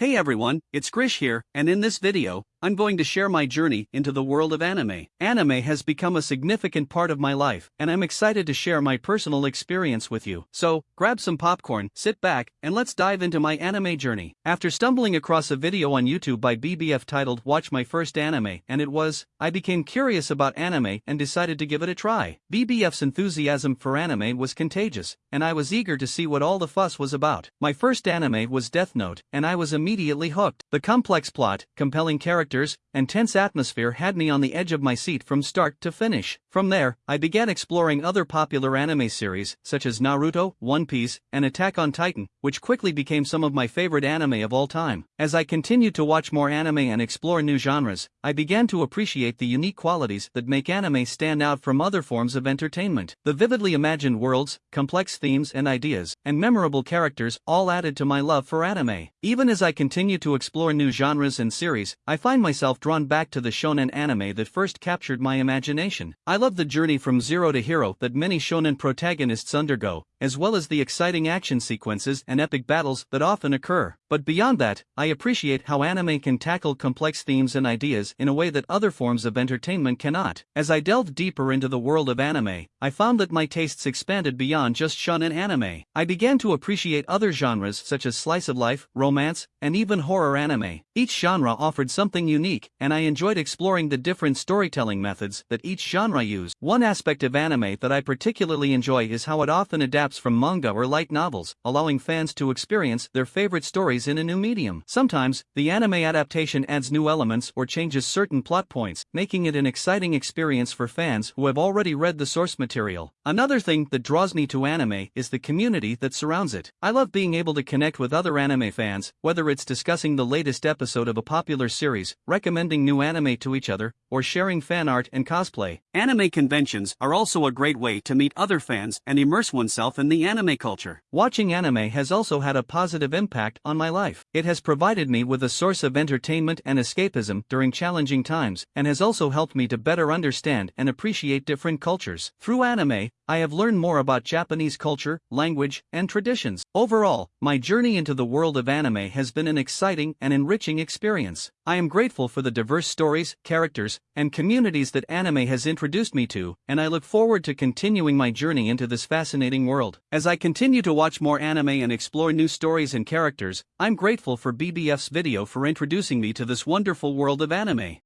Hey everyone, it's Grish here, and in this video, I'm going to share my journey into the world of anime. Anime has become a significant part of my life, and I'm excited to share my personal experience with you. So, grab some popcorn, sit back, and let's dive into my anime journey. After stumbling across a video on YouTube by BBF titled Watch My First Anime, and it was, I became curious about anime and decided to give it a try. BBF's enthusiasm for anime was contagious, and I was eager to see what all the fuss was about. My first anime was Death Note, and I was immediately hooked. The complex plot, compelling characters, characters, and tense atmosphere had me on the edge of my seat from start to finish. From there, I began exploring other popular anime series, such as Naruto, One Piece, and Attack on Titan, which quickly became some of my favorite anime of all time. As I continued to watch more anime and explore new genres, I began to appreciate the unique qualities that make anime stand out from other forms of entertainment. The vividly imagined worlds, complex themes and ideas, and memorable characters all added to my love for anime. Even as I continue to explore new genres and series, I find find myself drawn back to the shonen anime that first captured my imagination. I love the journey from zero to hero that many shonen protagonists undergo, as well as the exciting action sequences and epic battles that often occur. But beyond that, I appreciate how anime can tackle complex themes and ideas in a way that other forms of entertainment cannot. As I delved deeper into the world of anime, I found that my tastes expanded beyond just shonen anime. I began to appreciate other genres such as slice of life, romance, and even horror anime. Each genre offered something unique, and I enjoyed exploring the different storytelling methods that each genre used. One aspect of anime that I particularly enjoy is how it often adapts from manga or light novels, allowing fans to experience their favorite stories in a new medium. Sometimes, the anime adaptation adds new elements or changes certain plot points, making it an exciting experience for fans who have already read the source material. Another thing that draws me to anime is the community that surrounds it. I love being able to connect with other anime fans, whether it's discussing the latest episode of a popular series, recommending new anime to each other, or sharing fan art and cosplay. Anime conventions are also a great way to meet other fans and immerse oneself in the anime culture. Watching anime has also had a positive impact on my life. It has provided me with a source of entertainment and escapism during challenging times, and has also helped me to better understand and appreciate different cultures. Through anime, I have learned more about Japanese culture, language, and traditions. Overall, my journey into the world of anime has been an exciting and enriching experience. I am grateful for the diverse stories, characters, and communities that anime has introduced me to, and I look forward to continuing my journey into this fascinating world. As I continue to watch more anime and explore new stories and characters, I'm grateful for BBF's video for introducing me to this wonderful world of anime.